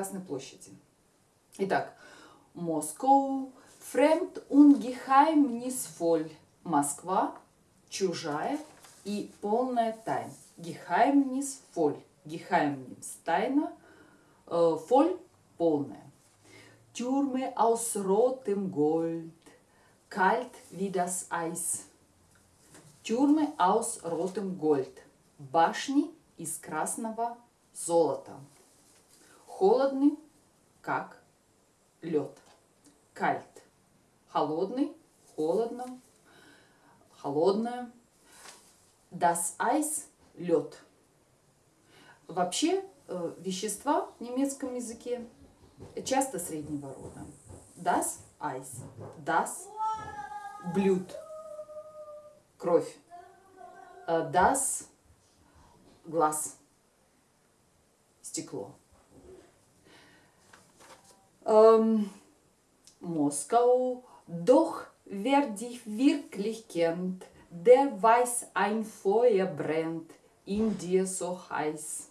Красной площади. Итак, Москва, fremd und geheimnisvoll. Москва, чужая и полная тайна. Geheimnisvoll. Geheimnis, тайна, äh, voll, полная. Türme aus rotem Gold, kalt wie das Eis. Türme aus rotem Gold. Башни из красного золота. Холодный, как лед. Кальт. Холодный, холодно, холодное. Das Eis – лед. Вообще, э, вещества в немецком языке часто среднего рода. Das Eis. Das – блюд. Кровь. Э, Das – глаз. Стекло. Ähm, Moskau, doch wer dich wirklich kennt, der weiß, ein Feuer brennt in dir so heiß.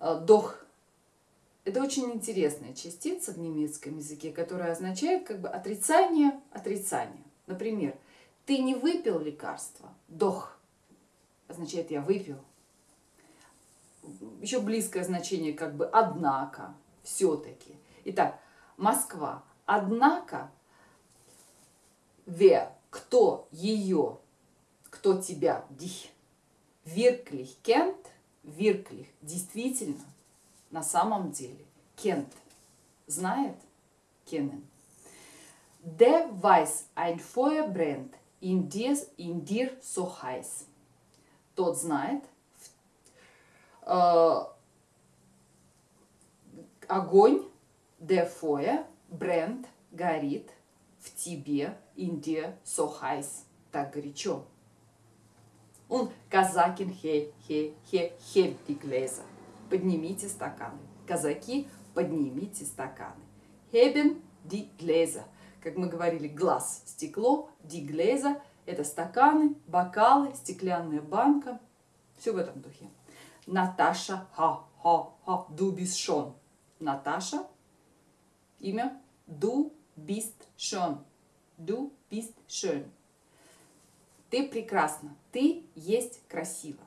Äh, Doch это очень интересная частица в немецком языке, которая означает как бы отрицание отрицания. Например, ты не выпил лекарство. Дох означает я выпил. Еще близкое значение как бы однако, все-таки. Итак, Москва. Однако, wer, кто ее, кто тебя, dich, wirklich kennt, wirklich, действительно, на самом деле, kennt, знает, kennen. Der weiß, ein Feuer brennt in dir, in dir so heiß. Тот знает, äh, огонь, Feuer, brennt, горит в тебе, dir so так горячо. Und казакин хе, хе, хе, hebt die Gläser. Поднимите стаканы. Казаки, поднимите стаканы. Heben die Gläser. Как мы говорили, глаз – стекло, die Gläser – это стаканы, бокалы, стеклянная банка. Все в этом духе. Наташа, ха, ха, ха, schon. Наташа, имя, du bist schon. Du bist schön. Ты прекрасна. Ты есть красиво.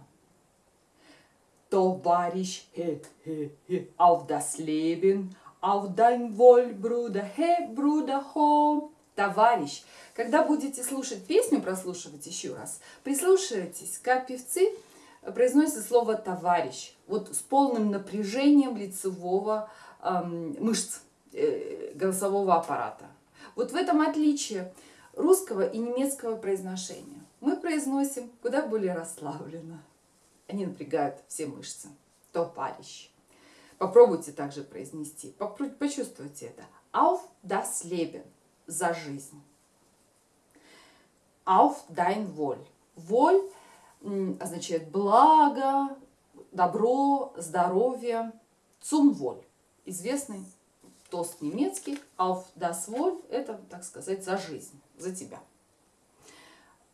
Товарищ, хе, хе, хе, auf das Leben, auf dein Wohl, Bruder, хе, Bruder, хо. Товарищ. Когда будете слушать песню, прослушивать еще раз, прислушайтесь, как певцы произносят слово «товарищ». Вот с полным напряжением лицевого эм, мышц голосового аппарата. Вот в этом отличие русского и немецкого произношения. Мы произносим куда более расслабленно. Они напрягают все мышцы. Товарищ. Попробуйте также произнести. Почувствуйте это. Auf das Leben. За жизнь. Auf dein Wohl. Воль означает благо, добро, здоровье. Zum Wohl. Известный тост немецкий. Auf das Wohl. Это, так сказать, за жизнь. За тебя.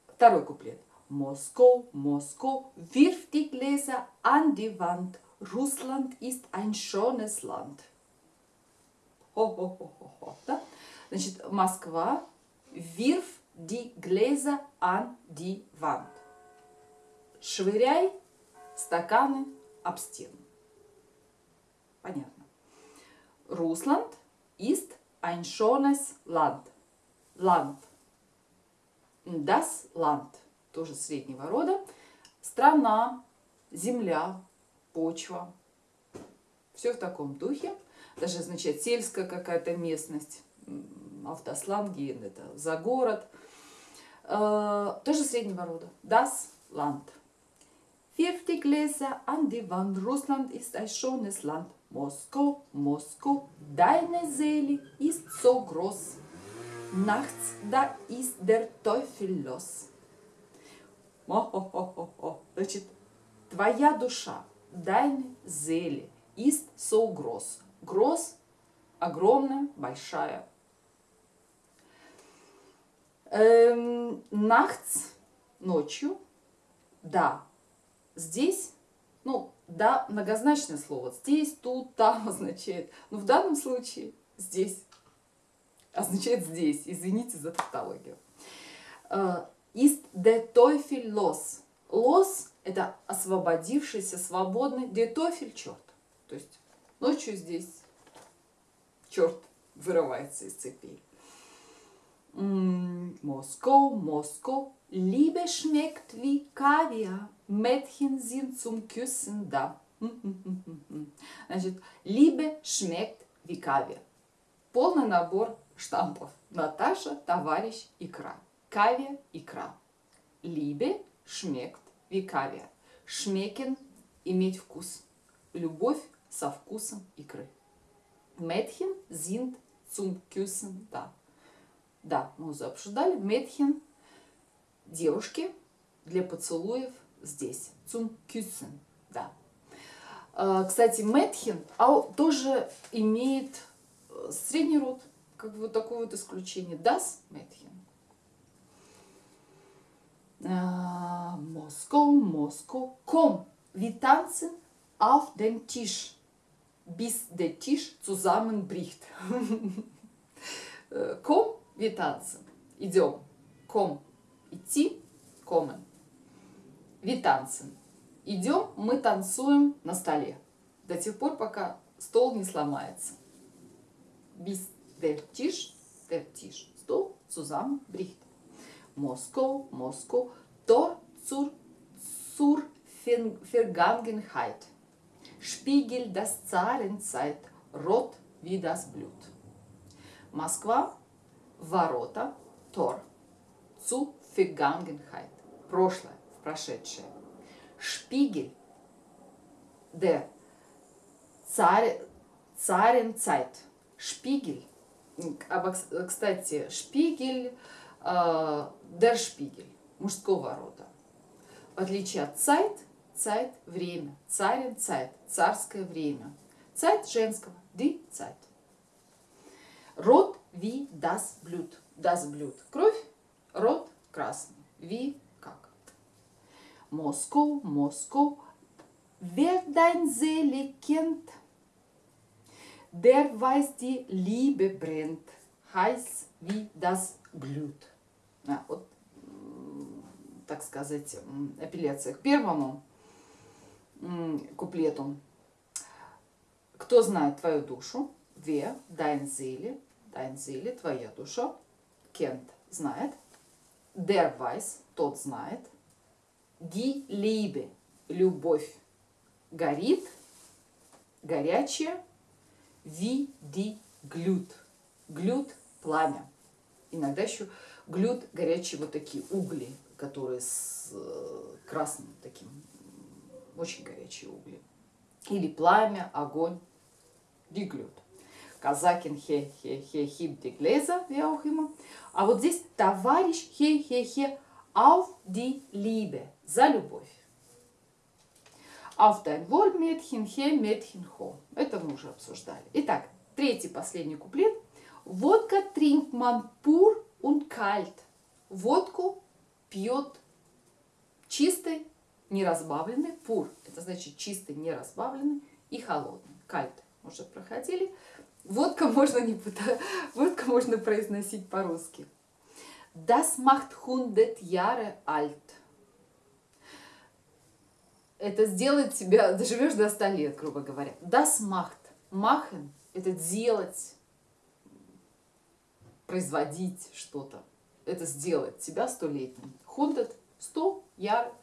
Второй куплет. Moskau, Moskau, wirf die Gläser an die Wand. Russland ist ein schönes Land. Хо-хо-хо-хо. Да? Значит, Москва, wirf die Gläser an die Wand. Швыряй стаканы об стену. Понятно. Русланд ist ein schönes Land. Land. Das Land. Тоже среднего рода. Страна, земля, почва. Все в таком духе. Даже означает сельская какая-то местность. Автосланги, это за город. Э, тоже среднего рода. Das Land. Wirf die Gläser an die Wand. Russland ist ein schönes Land. Moskau, Moskau, deine Seele ist so groß. Nachts, da ist der Teufel los. О-хо-хо-хо-хо. Значит, твоя душа, deine Seele, ist so groß. Groß – огромная, большая. Эм, nachts – ночью. Да, здесь Ну, да, многозначное слово. Здесь, тут, там означает. Но в данном случае здесь означает здесь. Извините за тавтологию. Ist der Teufel los? Los – это освободившийся, свободный. Der Teufel – черт. То есть ночью здесь черт вырывается из цепей. Москва, Москва, Liebe schmeckt wie Kaviar, Mädchen sind zum Küssen da. Значит, schmeckt wie Kaviar. Полный набор штампов. Наташа, товарищ, икра. Кавия, икра. Liebe schmeckt wie Kaviar. Иметь вкус. Любовь со вкусом икры. Mädchen sind zum Küssen da. Да, мы уже обсуждали. Mädchen – девушки для поцелуев здесь. Zum Küssen, да. А, кстати, Mädchen тоже имеет э, средний род, как бы вот такое вот исключение. Das. Moskau, Moskau, komm, wir tanzen auf dem Tisch, bis der Tisch zusammenbricht. wir tanzen. Идем. Ком. Идти. Комmen. Tanzen. Идем, мы танцуем на столе. До тех пор, пока стол не сломается. Bis der Tisch, der Tisch, стол zusammenbricht. Moskau, Moskau, Tor zur, zur Vergangenheit. Spiegel das Zahlenzeit, rot wie das Blut. Москва, ворота, Тор, zu Vergangenheit, прошлое, в прошедшее. Шпигель, der Царенцайт, шпигель, кстати, шпигель, der Spiegel, мужского рода. В отличие от Zeit, Zeit – время, царен Zeit – царское время. Zeit – женского, die Zeit. Рот wie das Blut. Das Blut – кровь, рот – красный. Wie – как. Москва, Москва, wer dein Seele kennt, der weiß die Liebe brennt, heiß wie das Blut. А, вот, так сказать, апелляция к первому куплету. Кто знает твою душу? Ве, dein Seele, dein Seele, твоя душа. Kennt, знает. Der weiß, тот знает. Die Liebe, любовь, горит, горячая. Wie die Glut, Glut – пламя. Иногда еще глют горячие вот такие угли, которые с э, красным таким, очень горячие угли. Или пламя, огонь, диглют. Казакин хе хе хе хип диглеза, я immer. А вот здесь товарищ хе хе хе auf die Liebe, за любовь. Auf dein Wohl, Mädchen, хе, Mädchen, хо. Это мы уже обсуждали. Итак, третий, последний куплет. Водка trinkt man pur und kalt. Водку пьет чистый, неразбавленный, пур. Это значит чистый, неразбавленный и холодный. Кальт уже проходили. Водка можно, не, водка можно произносить по-русски. Das macht 100 Jahre alt. Это сделает тебя, доживешь до 100 лет, грубо говоря. Das macht. Machen – это делать, производить что-то. Это сделать тебя столетним. Хунтед – сто, яр,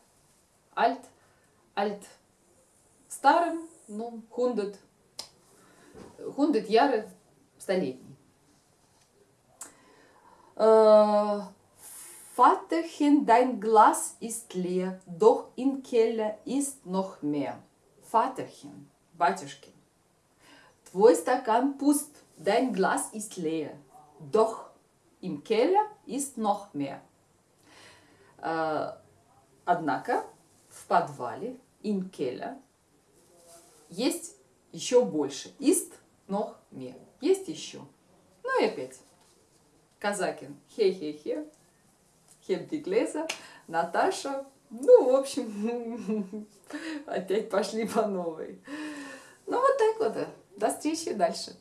альт, альт старым, ну, хундет, хундет яры столетний. Vaterchen, dein Glas ist leer, doch im Keller ist noch mehr. Vaterchen, батюшкин, твой стакан пуст, dein Glas ist leer, doch im Keller ist noch mehr. Однако в подвале im Keller есть еще больше. Ist noch mehr. Есть еще. Ну и опять. Казакин. Хе-хе-хе. Хеп Глеза. Наташа. Ну, в общем, опять пошли по новой. Ну, вот так вот. До встречи дальше.